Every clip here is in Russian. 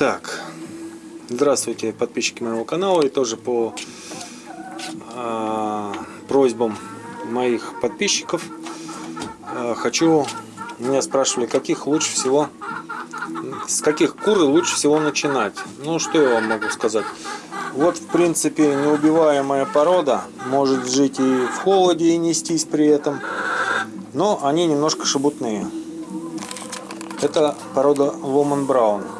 Так, здравствуйте, подписчики моего канала и тоже по э, просьбам моих подписчиков э, хочу, меня спрашивали, каких лучше всего, с каких кур лучше всего начинать. Ну, что я вам могу сказать. Вот, в принципе, неубиваемая порода, может жить и в холоде и нестись при этом, но они немножко шебутные. Это порода Woman Brown.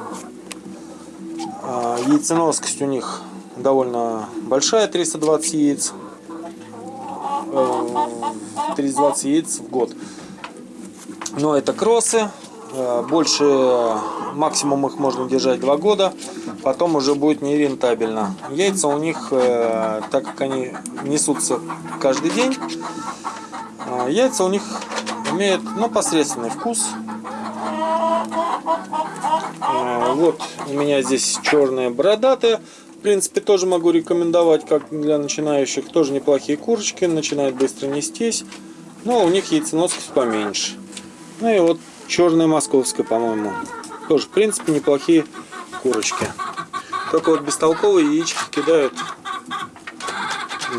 А, яйценоскость у них довольно большая, 320 яиц. 320 яиц в год. Но это кроссы. Э, больше максимум их можно держать 2 года. Потом уже будет нерентабельно. Яйца у них, э, так как они несутся каждый день, э, яйца у них имеют ну, посредственный вкус. Вот у меня здесь черная бородатая. В принципе, тоже могу рекомендовать, как для начинающих. Тоже неплохие курочки, начинают быстро нестись. Но у них яйценоскость поменьше. Ну и вот черная московская, по-моему. Тоже, в принципе, неплохие курочки. Только вот бестолковые яички кидают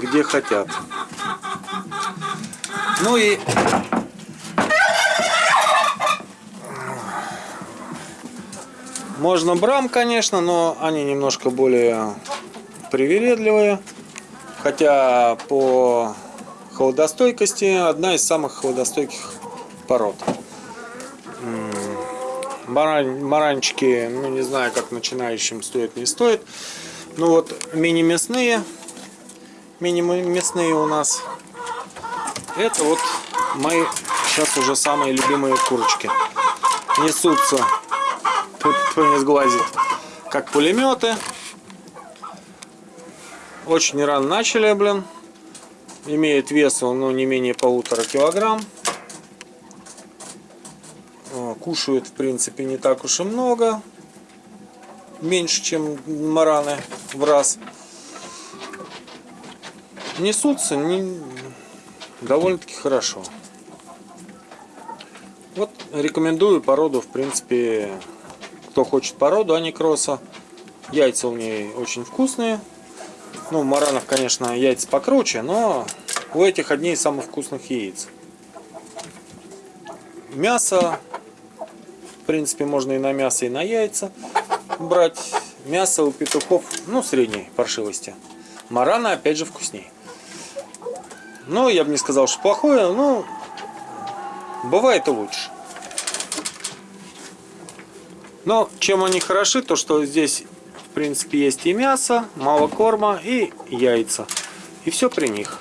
где хотят. Ну и Можно брам, конечно, но они немножко более привередливые. Хотя по холодостойкости одна из самых холодостойких пород. Барань, маранчики, ну не знаю, как начинающим стоит, не стоит. Ну вот мини-мясные, мини-мясные у нас. Это вот мои сейчас уже самые любимые курочки. Несутся кто не сглазит. Как пулеметы. Очень рано начали, блин. Имеет вес, ну, не менее полутора килограмм. Кушают, в принципе, не так уж и много. Меньше, чем мараны в раз. Несутся не... довольно-таки хорошо. Вот рекомендую породу, в принципе, кто хочет породу аникроса. Яйца у нее очень вкусные. Ну, у маранов, конечно, яйца покруче, но у этих одни из самых вкусных яиц. Мясо, в принципе, можно и на мясо, и на яйца брать. Мясо у петухов, ну, средней паршивости. Марана, опять же, вкуснее. Ну, я бы не сказал, что плохое, но бывает и лучше. Но чем они хороши, то что здесь в принципе есть и мясо, мало корма и яйца. И все при них.